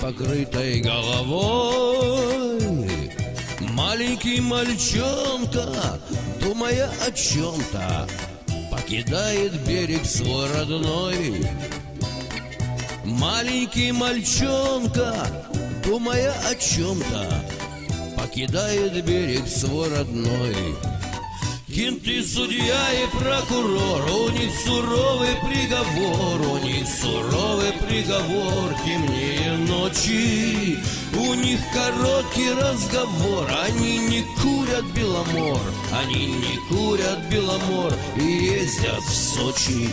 бритой непокрытой головой. Маленький мальчонка, думая о чем-то Покидает берег свой родной. Маленький мальчонка, думая о чем-то Покидает берег свой родной. Кенты, судья и прокурор, у них суровый приговор, у них суровый приговор, темнее ночи. У них короткий разговор, они не курят беломор, они не курят беломор и ездят в Сочи.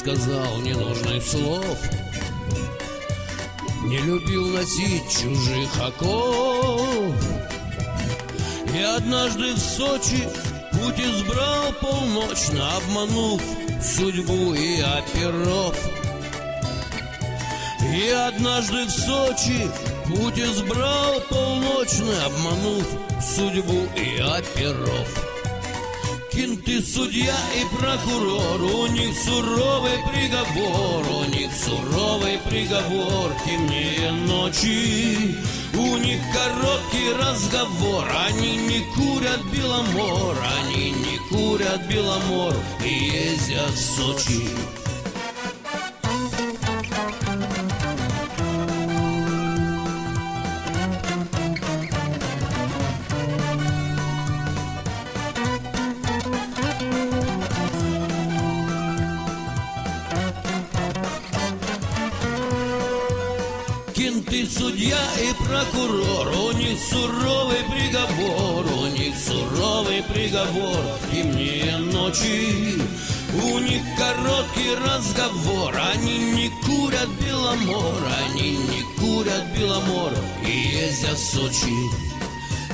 Сказал ненужных слов. Не любил носить чужих оков. И однажды в Сочи путь избрал полночно Обманув судьбу и оперов. И однажды в Сочи путь избрал полночно Обманув судьбу и оперов Кенты, судья и прокурор, у них суровый приговор, у них суровый приговор, темнее ночи. У них короткий разговор, они не курят беломор, они не курят беломор и ездят в Сочи. Суровый приговор, у них суровый приговор, темнее ночи. У них короткий разговор, они не курят беломор, они не курят беломор и ездят в Сочи.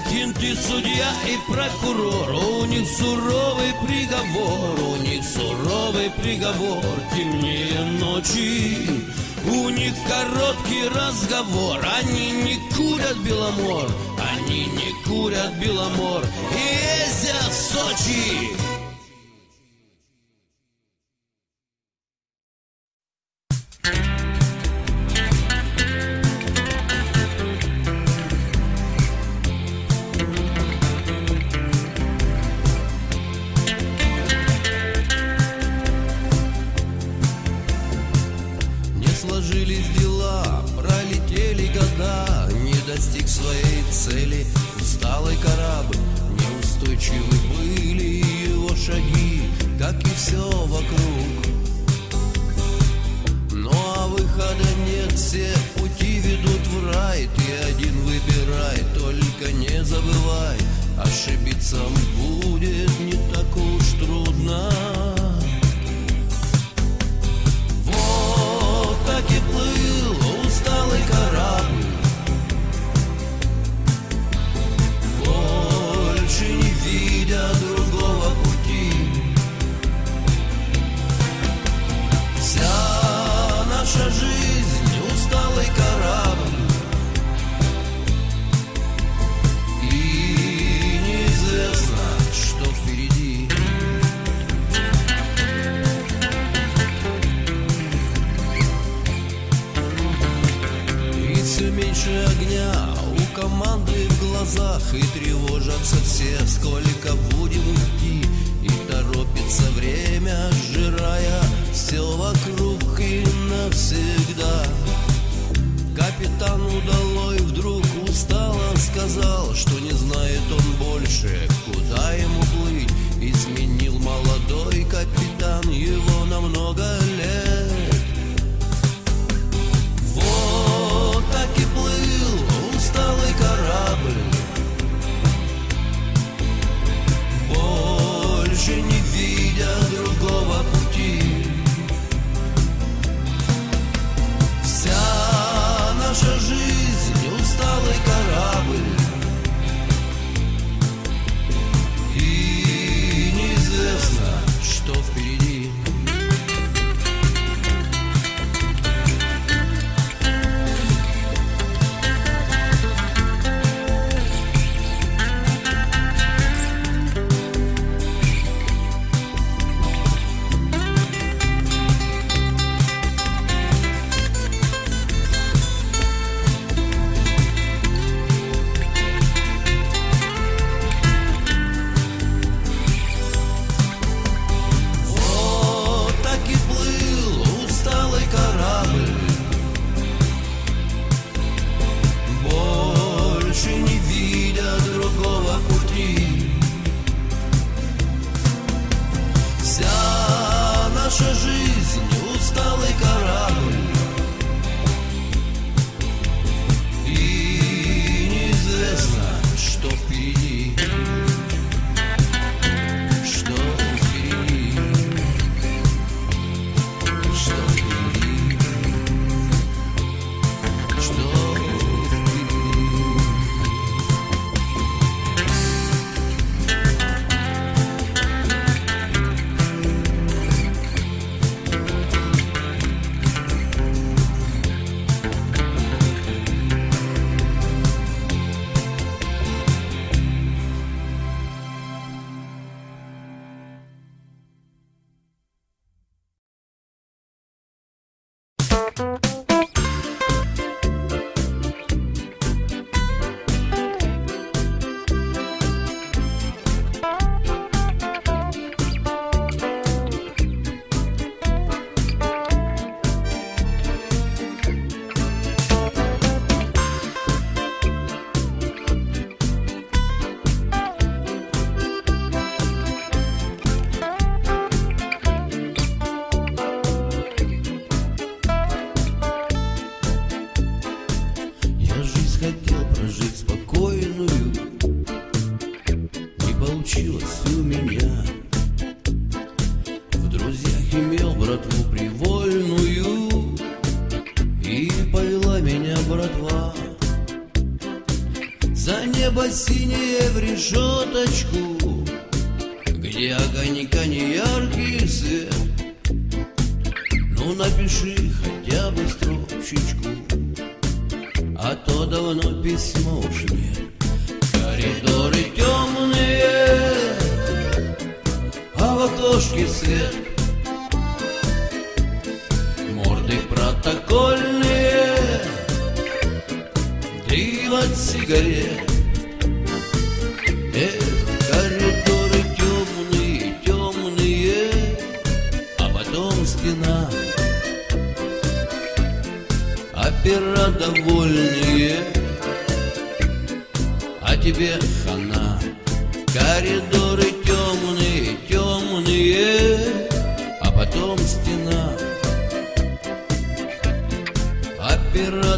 Кенты, судья и прокурор, у них суровый приговор, у них суровый приговор, темнее ночи. У них короткий разговор, они не курят беломор, они не курят беломор. И ездят в Сочи. Неустойчивы были его шаги, как и все вокруг. Ну а выхода нет, все пути ведут в рай, Ты один выбирай, только не забывай, Ошибиться будет глазах И тревожатся все, сколько будем идти И торопится время, сжирая все вокруг и навсегда. Капитан удалой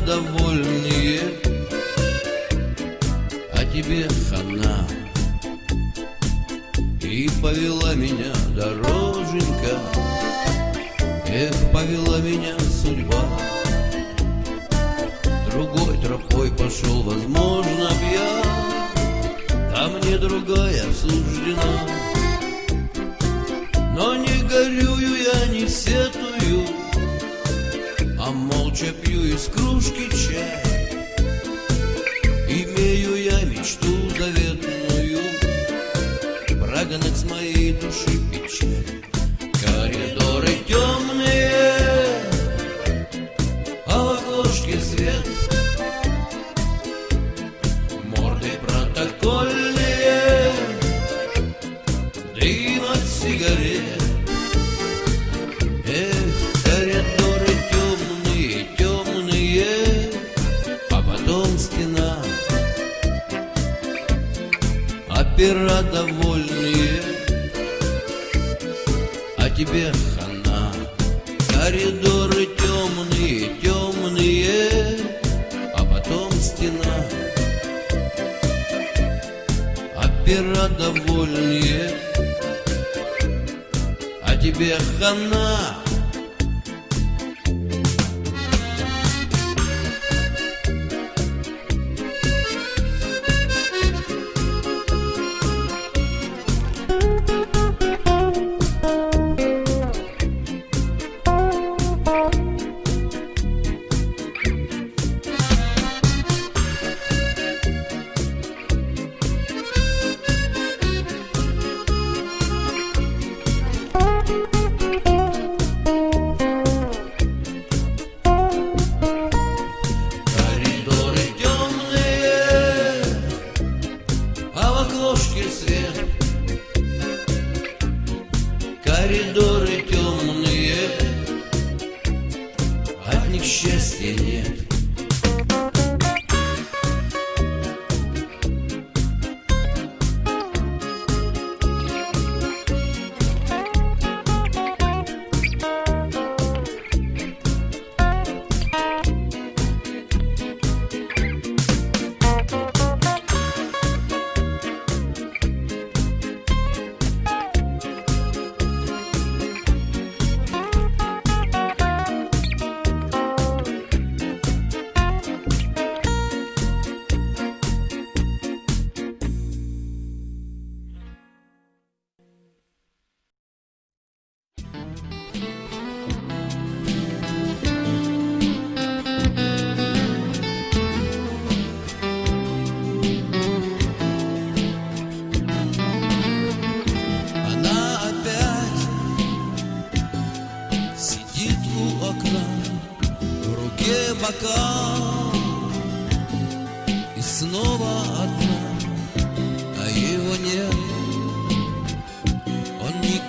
Довольные, А тебе хана. И повела меня дороженька. Эх, повела меня судьба. Другой тропой пошел, возможно, б я. А мне другая суждена. Но не горю из кружки чая.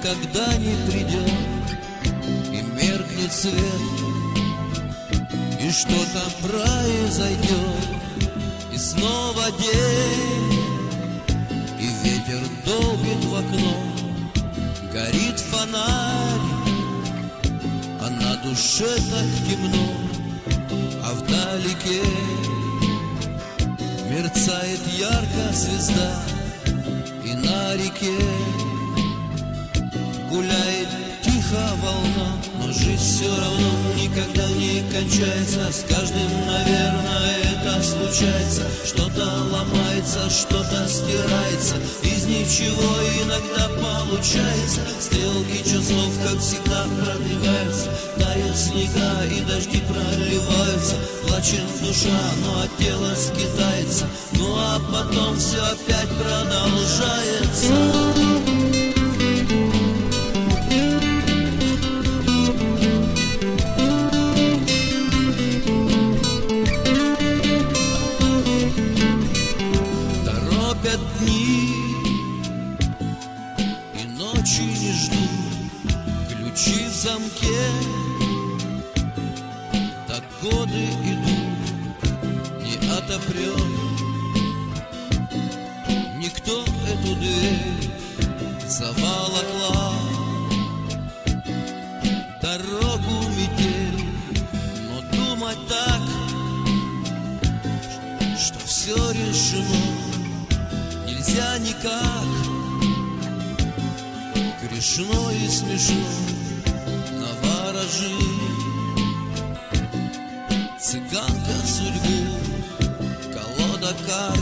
никогда не придет. И меркнет свет. И что там произойдет И снова день. И ветер долбит в окно. Горит фонарь. А на душе так темно. А вдалеке Мерцает ярко звезда. И на реке гуляет тихо волна Но жизнь все равно никогда не кончается. С каждым, наверное, это случается. Что-то ломается, что-то стирается. Из ничего иногда получается. Стрелки часов, как всегда, продвигаются. Тают снега и дожди проливаются. Плачет душа, но от тела скитается. Ну а потом все опять продолжается. все решено, нельзя никак. Грешно и смешно на ворожи. Цыганка судьбу, колода карт,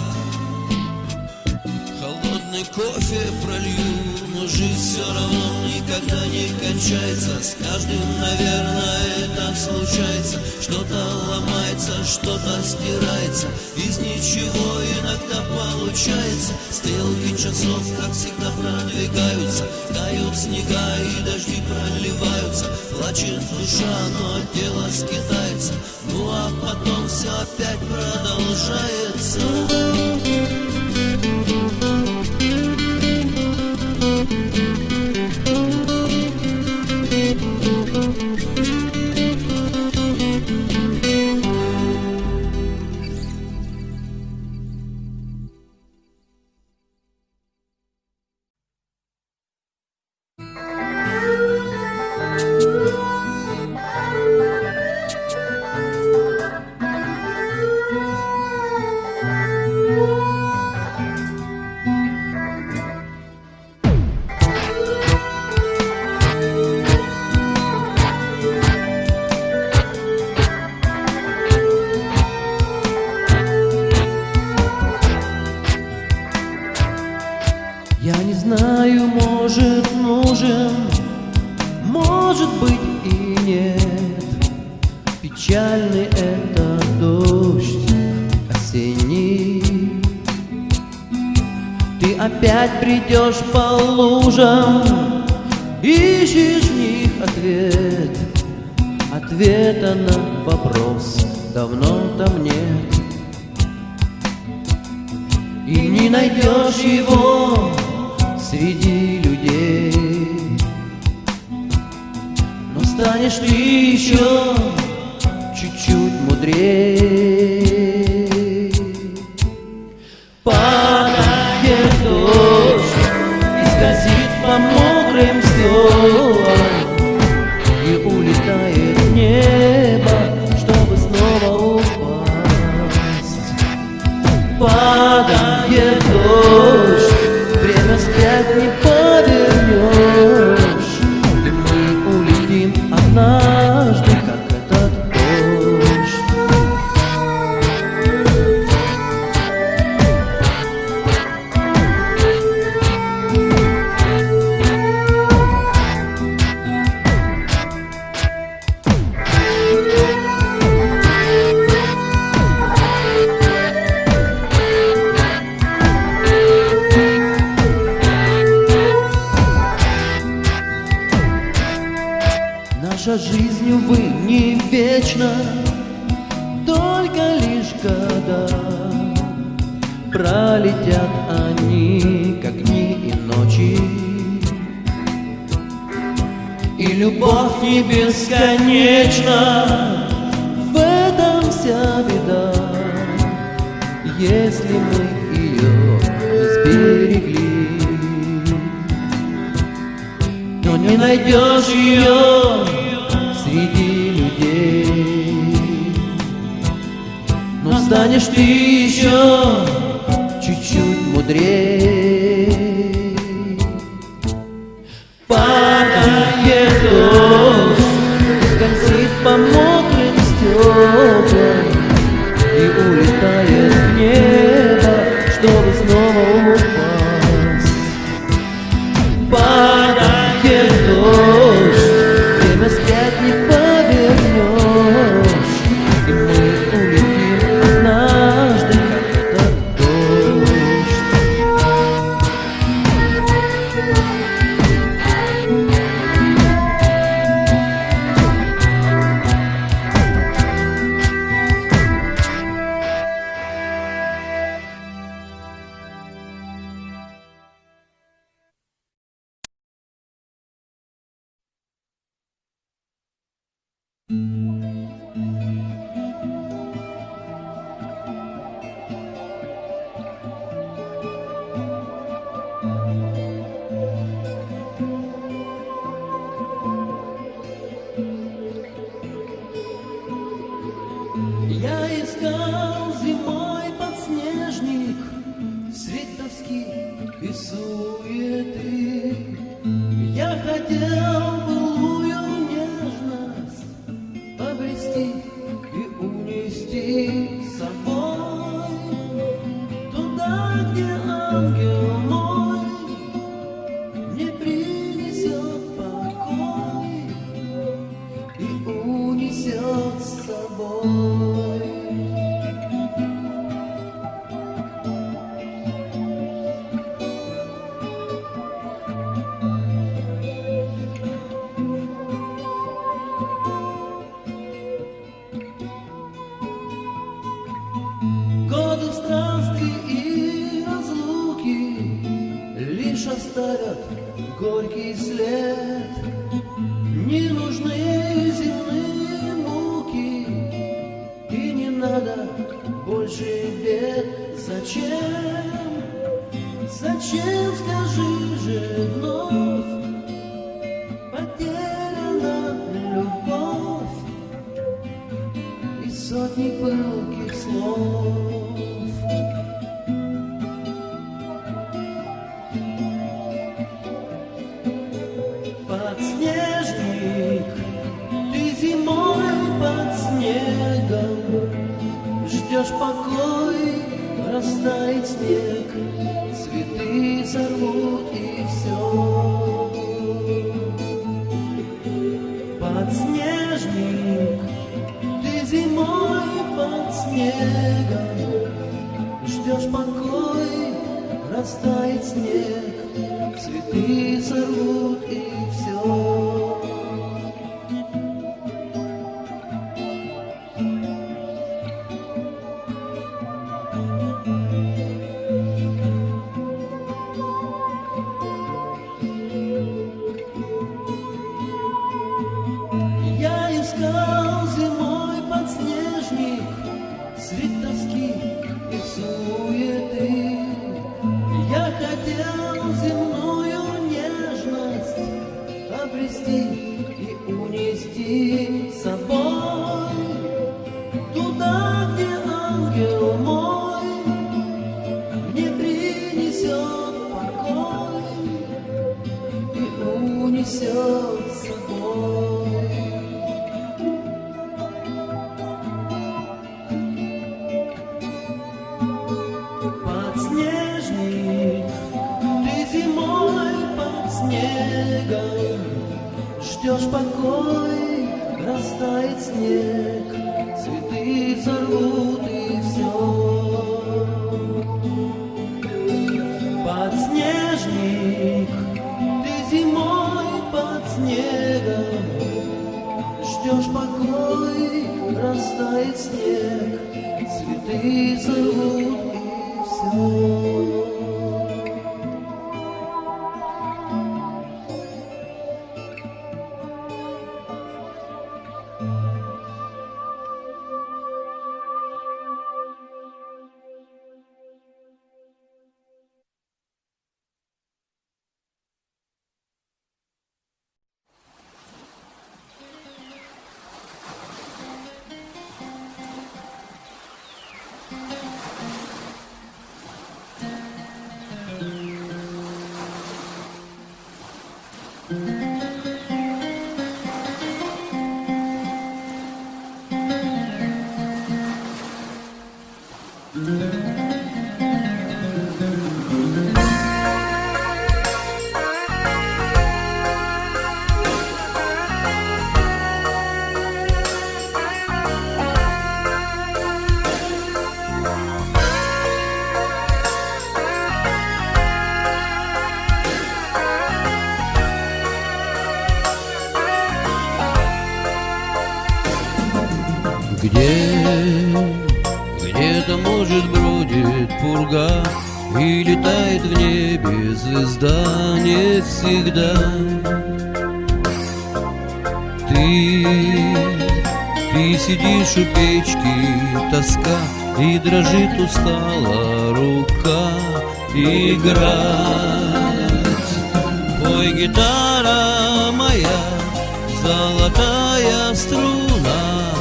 холодный кофе пролью но жизнь все равно никогда не кончается. С каждым, наверное, это случается. Что-то ломается, что-то стирается. Из ничего иногда получается. Стрелки часов, как всегда, продвигаются. Тают снега и дожди проливаются. Плачет душа, но тело скитается. Ну а потом все опять продолжается. Опять придешь по лужам Ищешь в них ответ. Ответа на вопрос давно там нет. И не найдешь его среди людей. Но станешь ты еще чуть-чуть мудрее. беда, если мы ее сберегли. Но не найдешь ее среди людей, но станешь ты еще чуть-чуть мудрее. Улетает в небо, и унести с собой всегда Ты, ты сидишь у печки, тоска И дрожит устала рука. Играть. Пой, гитара моя, золотая струна.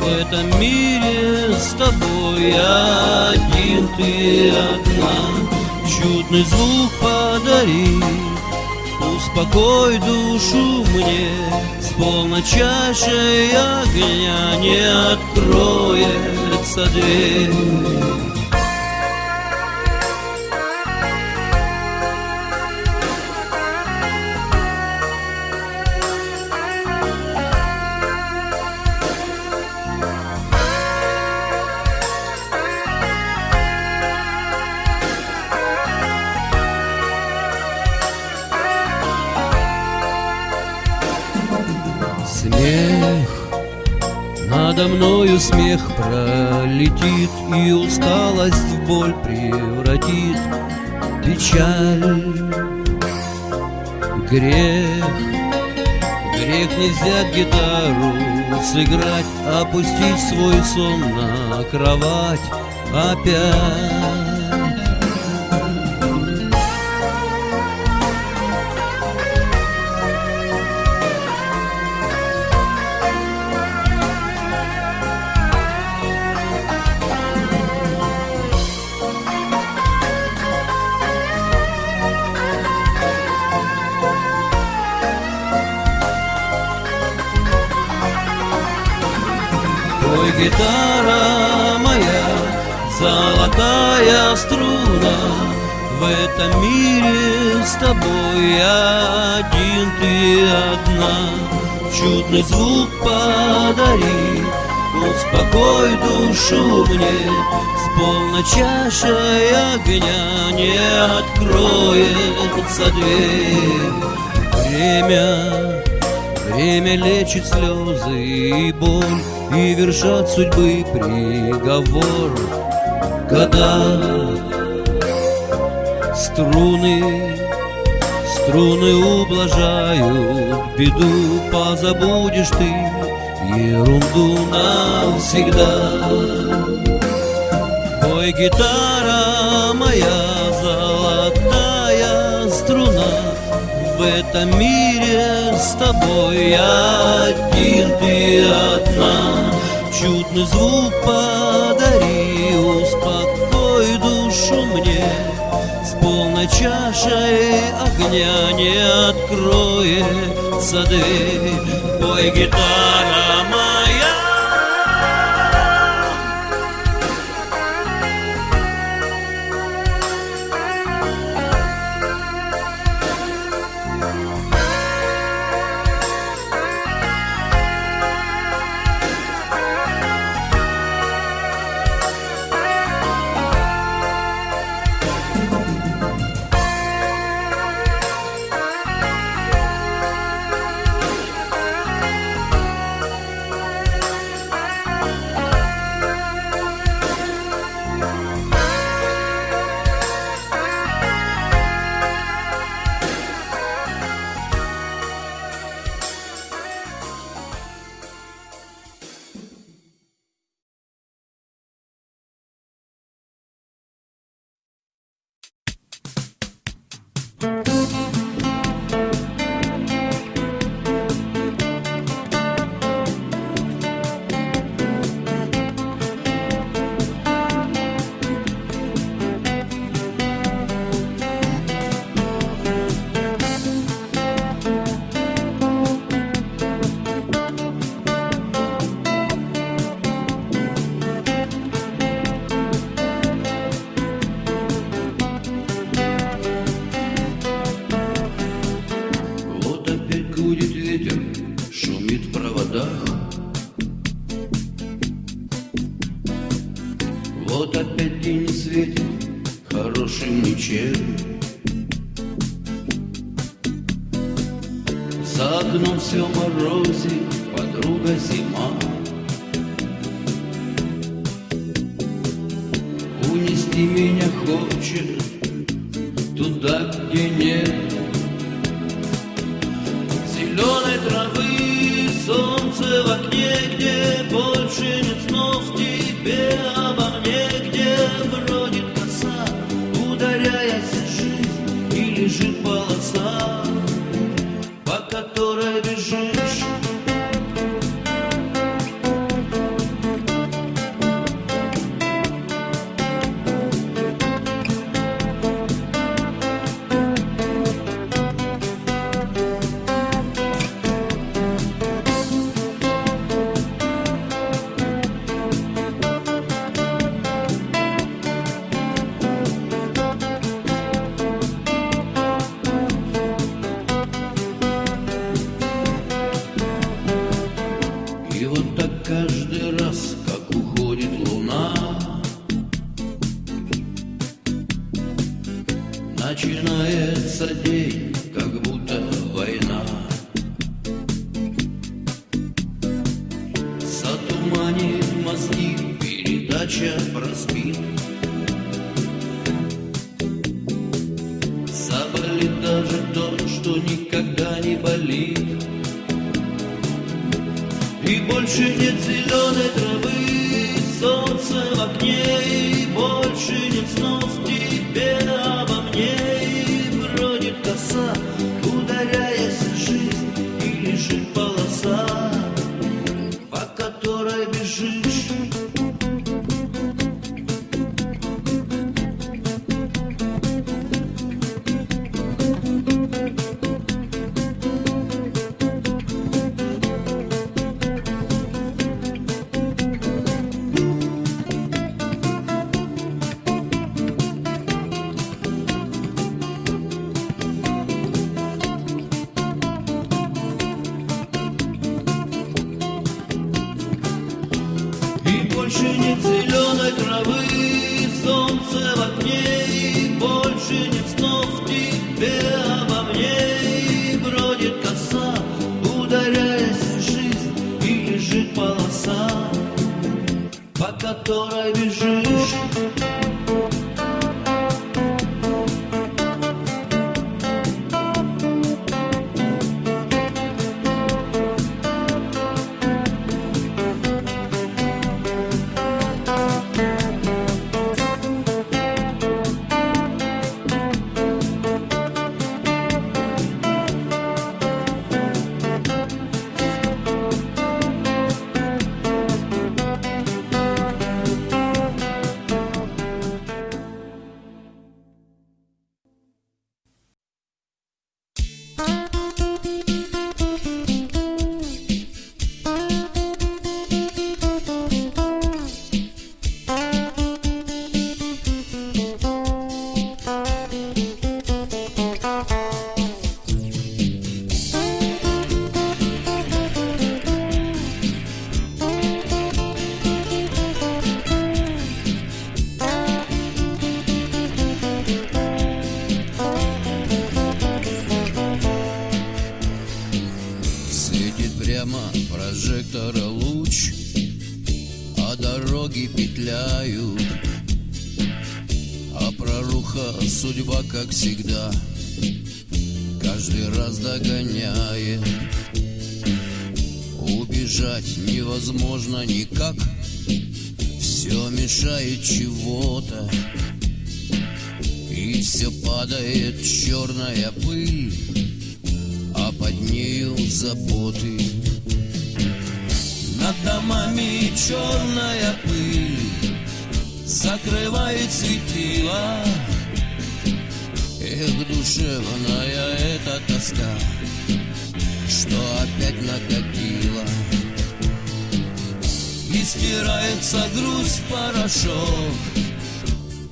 В этом мире с тобой один ты одна. Чудный звук подари, успокой душу мне С полной чашей огня не откроется дверь мною смех пролетит И усталость в боль превратит Печаль, грех Грех не взять гитару, сыграть Опустить свой сон на кровать опять гитара моя, золотая струна. В этом мире с тобой один ты одна. Чудный звук подари, успокой душу мне. С полной чашей огня не откроется дверь. Время Время лечит слезы и боль И вершат судьбы приговор. Года Струны Струны ублажают беду Позабудешь ты ерунду навсегда. Ой, гитара моя в этом мире с тобой один ты одна. Чудный звук подари, успокой душу мне. С полной чашей огня не откроется дверь. Пой, гитара моя Начинается день, как будто война. Затуманит мозги, передача проспит. Заболит даже то, что никогда не болит. И больше нет сил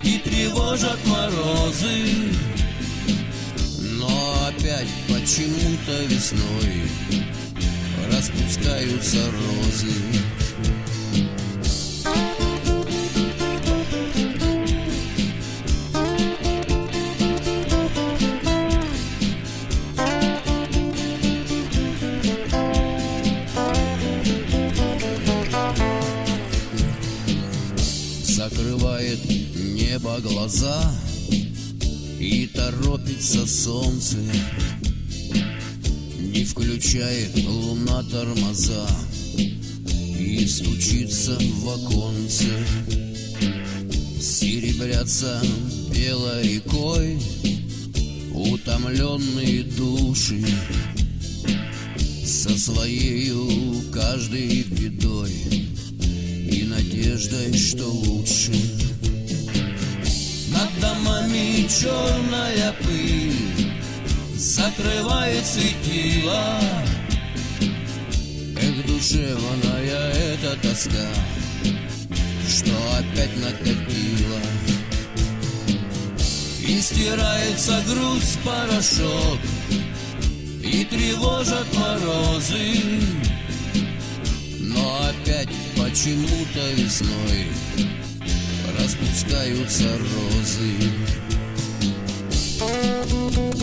и тревожат морозы. Но опять почему-то весной распускаются розы. Торопится солнце Не включает луна тормоза И стучится в оконце. Серебрятся белой рекой Утомленные души Со своею каждой бедой И надеждой, что лучше черная пыль Закрывает светила Эх, душевная эта тоска Что опять накопила. И стирается грусть порошок И тревожат морозы. Но опять почему-то весной Распускаются розы Thank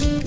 you.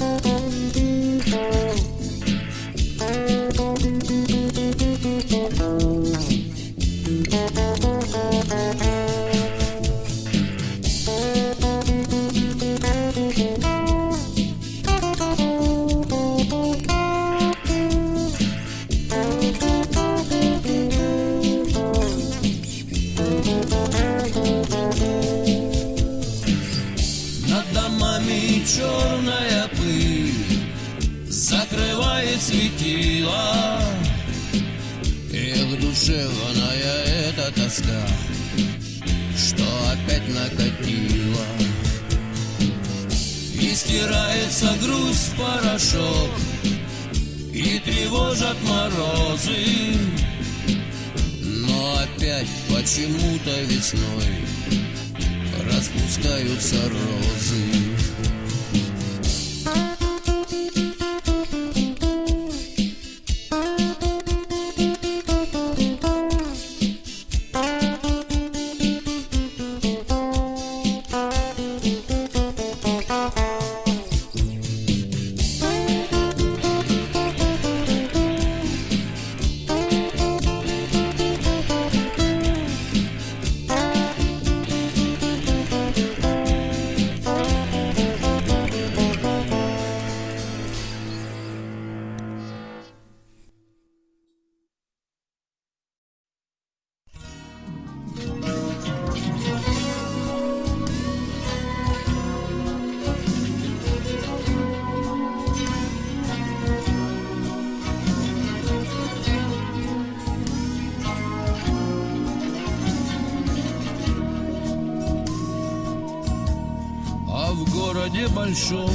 Городе большом.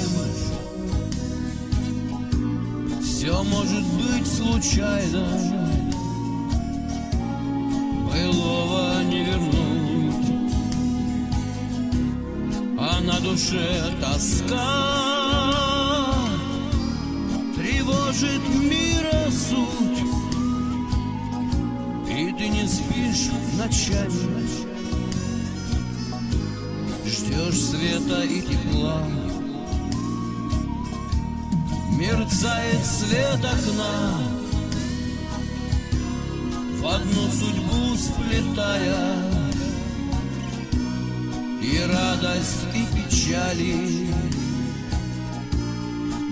Все может быть случайно. Былого не вернуть. А на душе тоска Тревожит мира суть. И ты не спишь ночами Ждешь света и тепла. Мерцает свет окна. В одну судьбу сплетая. И радость, и печали.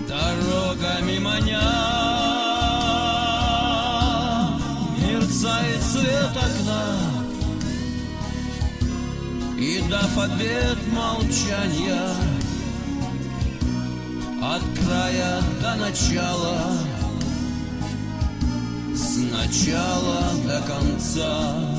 Дорогами маня. Мерцает свет окна и дав обед молчания От края до начала С начала до конца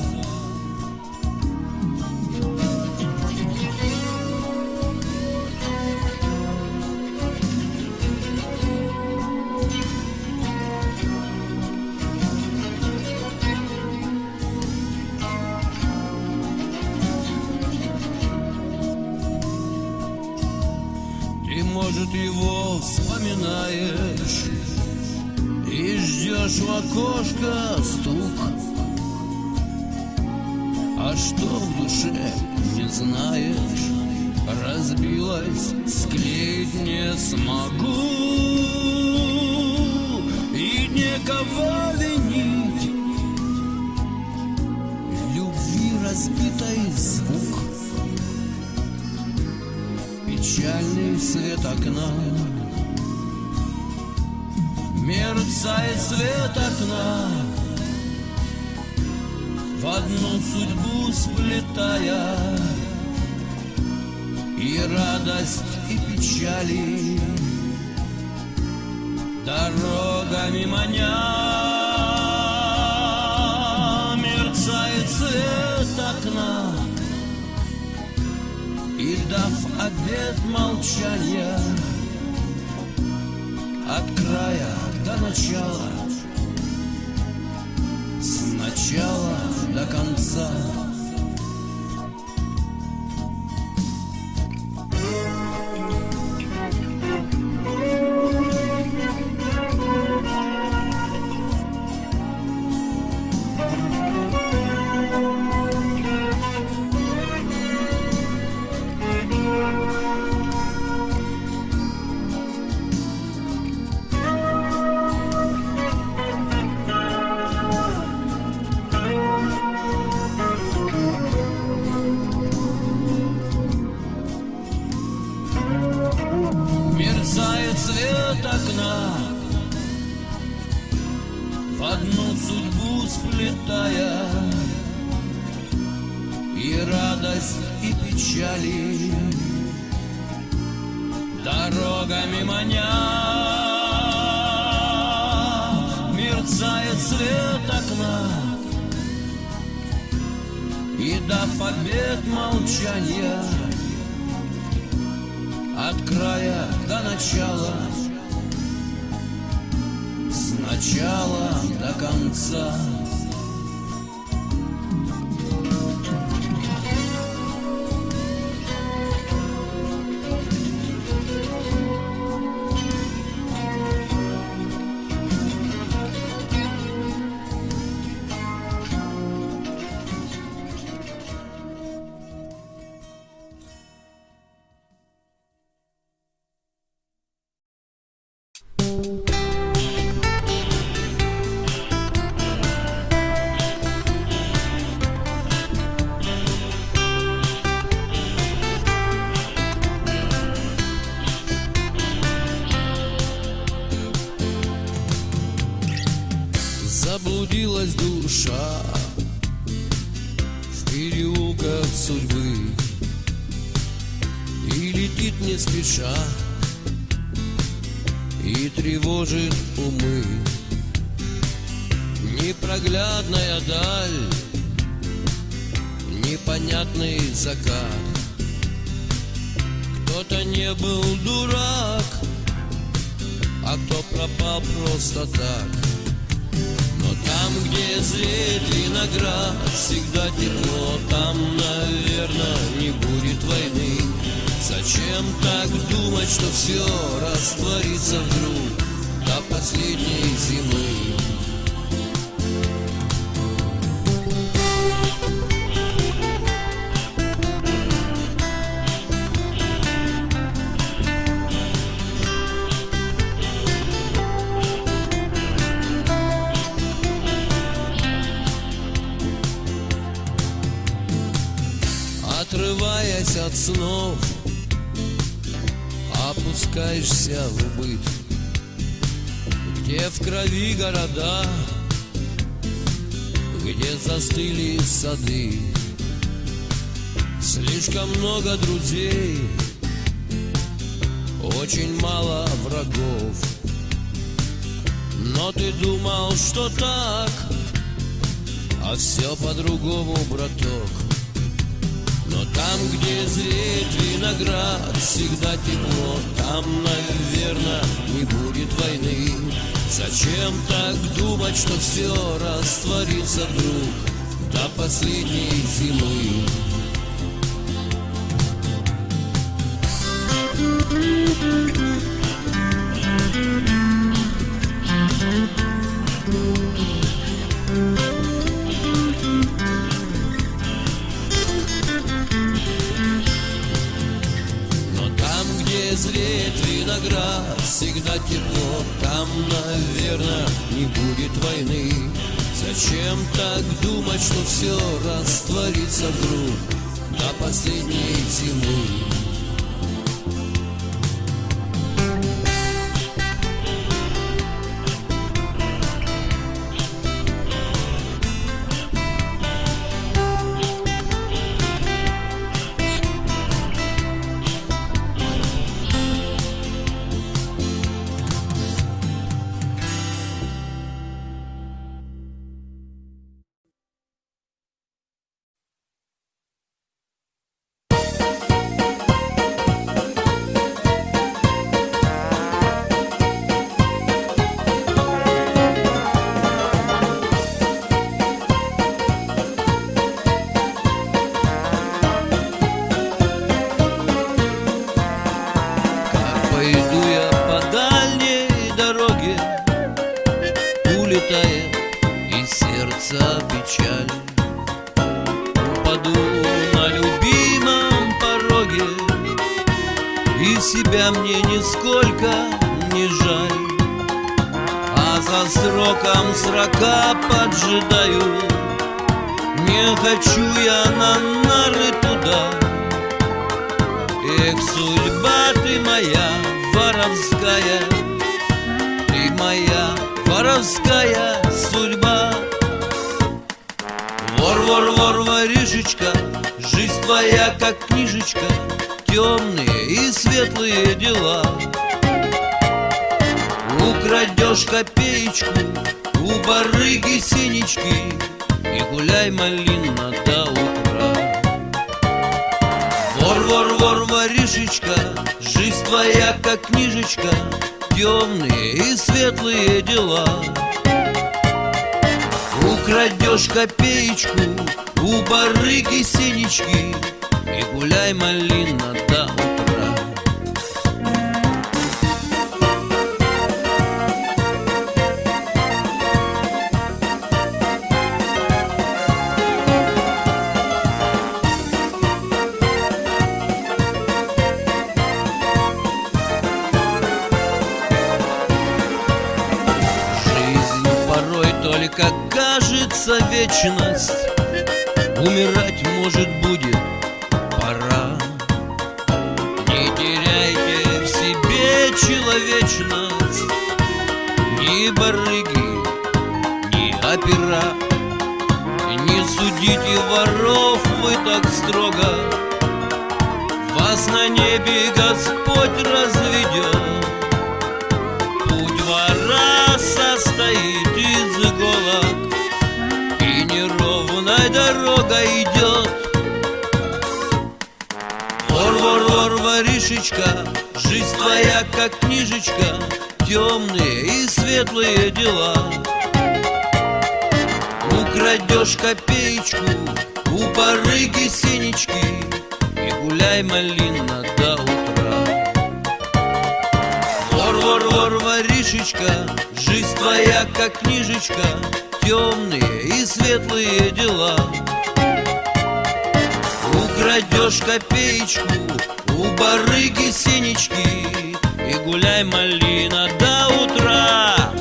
Слышишь в окошко стук. А что в душе не знаешь? Разбилась, склеить не смогу И никого винить. В Любви разбитой звук. Печальный свет окна. Мерцает свет окна. В одну судьбу сплетая И радость, и печали. Дорогами маня. Мерцает свет окна. И дав обед молчания От края до начала С начала до конца свет окна. В одну судьбу сплетая И радость, и печали. Дорогами маня Мерцает свет окна. И дав обед молчания от края до начала, начала до конца. Пропал просто так но там, где зреет виноград, всегда тепло, там, наверное, не будет войны. Зачем так думать, что все растворится вдруг до последней зимы? Опускаешься в убыт, где в крови города, где застыли сады. Слишком много друзей, очень мало врагов. Но ты думал, что так, а все по-другому, браток. Там, где зреет виноград, всегда тепло, там, наверное, не будет войны. Зачем так думать, что все растворится вдруг до последней зимы? Но где зреет виноград, всегда тепло, там, наверное, не будет войны. Зачем так думать, что все растворится вдруг до последней зимы? Темные и светлые дела. Украдешь копеечку У барыги синички И гуляй, малина, до утра. Вор, вор, вор, воришечка Жизнь твоя, как книжечка Темные и светлые дела. Украдешь копеечку У барыги синички гуляй, малина, до утра. Жизнь порой только кажется вечность. Умирать ни опера Не судите воров вы так строго. Вас на небе Господь разведет. Путь вора состоит из иголок И неровной дорога идет. Вор, вор, вор, воришечка Жизнь твоя, как книжечка Темные и светлые дела Украдешь копеечку У барыги синички И гуляй, малина, до утра. Вор, вор, вор, воришечка Жизнь твоя, как книжечка Темные и светлые дела. Украдешь копеечку У барыги синички И гуляй, малина, до утра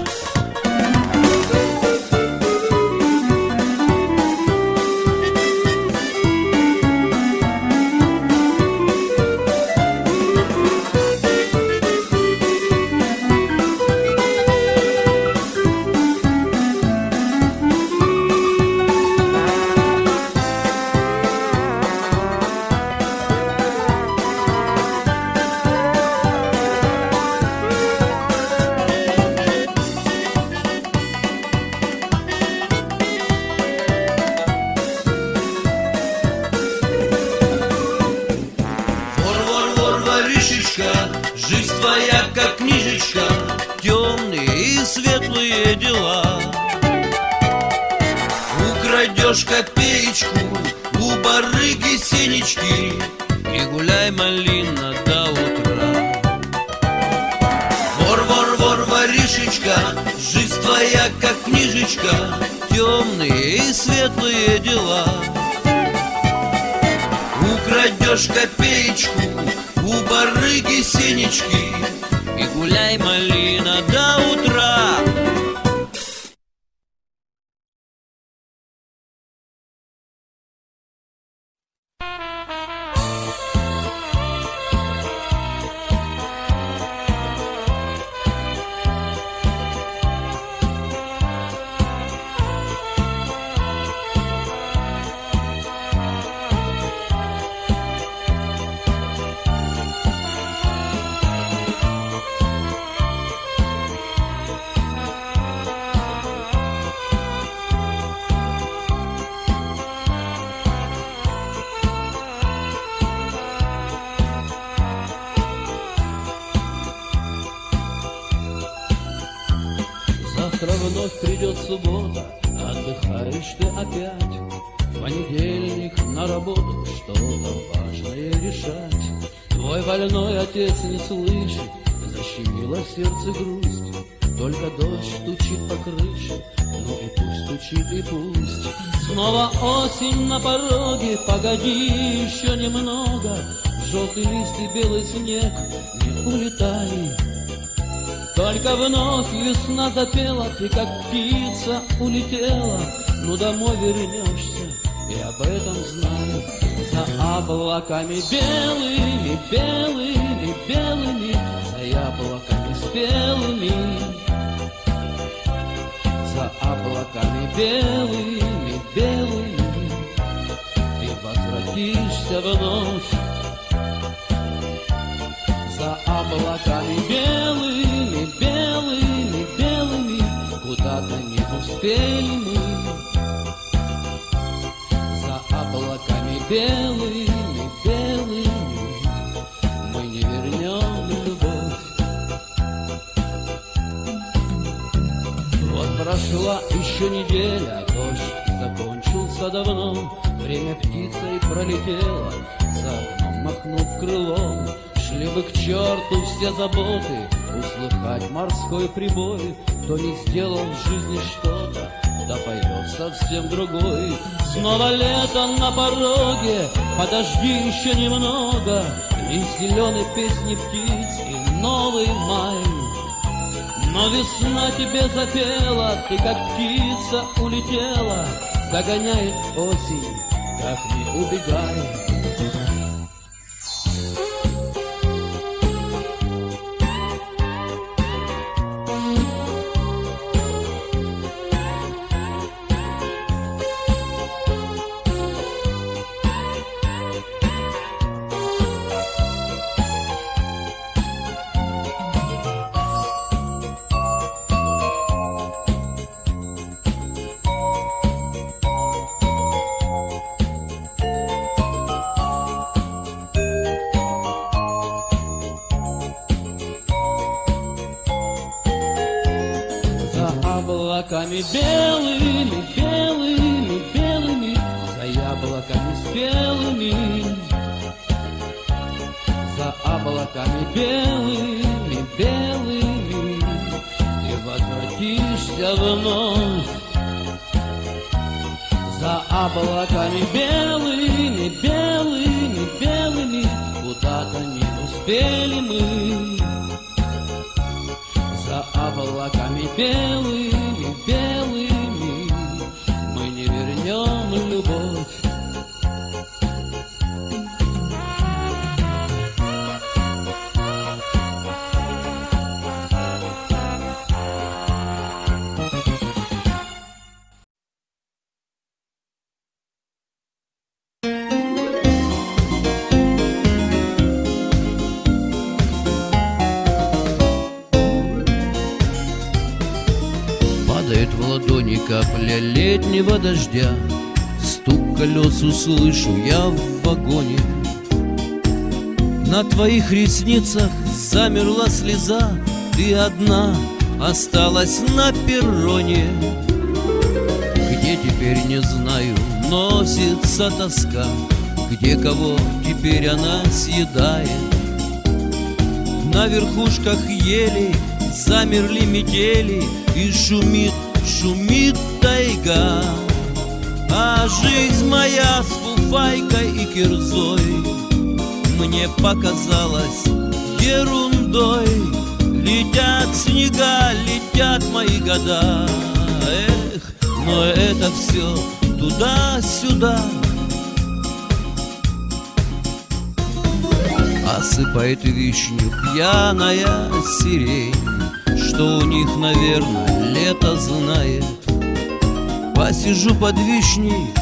светлые дела. Украдешь копеечку у барыги синички И гуляй, малина, до утра отец не слышит, защемило сердце грусть. Только дождь стучит по крыше, Ну и пусть стучит, и пусть. Снова осень на пороге Погоди еще немного. Желтый лист и белый снег Не улетай Только вновь весна запела Ты как птица улетела. Ну домой вернешься И об этом знаю За облаками белыми, белыми, белыми За яблоками спелыми. За облаками белыми, белыми Ты возвратишься вновь. За облаками белыми, белыми, белыми Мы не вернем любовь Вот прошла еще неделя, дождь закончился давно, Время птицей пролетело, за окном махнув крылом. Шли бы к черту все заботы, услыхать морской прибой, Кто не сделал в жизни что-то, да пойдет совсем другой. Снова лето на пороге, подожди еще немного, И зеленой песни птиц, и новый май. Но весна тебе запела, ты как птица улетела, Догоняет осень, как не убегай. За облаками белыми, белыми, белыми, Куда-то не успели мы. За облаками белыми, белыми дождя. Стук колес услышу я в вагоне. На твоих ресницах замерла слеза. Ты одна осталась на перроне. Где теперь не знаю, носится тоска? Где кого теперь она съедает? На верхушках ели замерли метели И шумит, шумит тайга А жизнь моя с фуфайкой и кирзой Мне показалась ерундой. Летят снега, летят мои года. Эх, но это все туда-сюда. Осыпает вишню пьяная сирень Что у них, наверное, лето знает Посижу под вишней,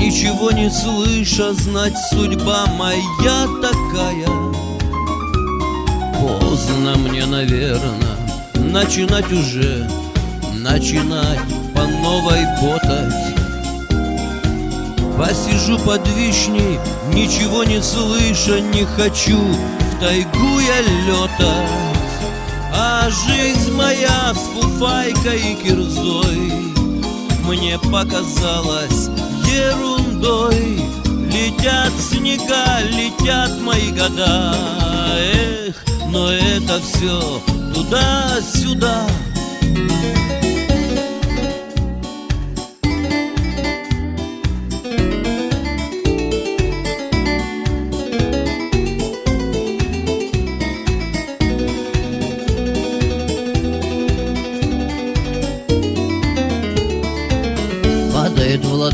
ничего не слыша Знать судьба моя такая. Поздно мне, наверное, начинать уже Начинать по новой ботать Посижу под вишней, ничего не слыша, не хочу В тайгу я летать А жизнь моя с фуфайкой и кирзой Мне показалась ерундой Летят снега, летят мои года. Эх, но это все туда-сюда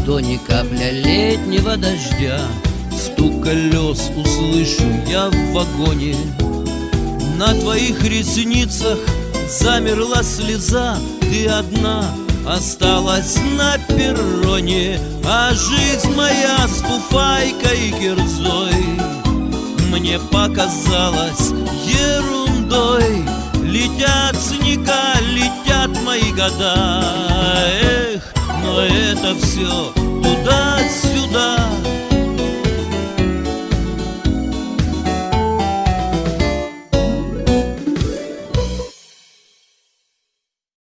ладони капля летнего дождя. Стук колес услышу я в вагоне. На твоих ресницах замерла слеза. Ты одна осталась на перроне А жизнь моя с фуфайкой и кирзой. Мне показалась ерундой. Летят снега, летят мои года. Эх, но это все туда-сюда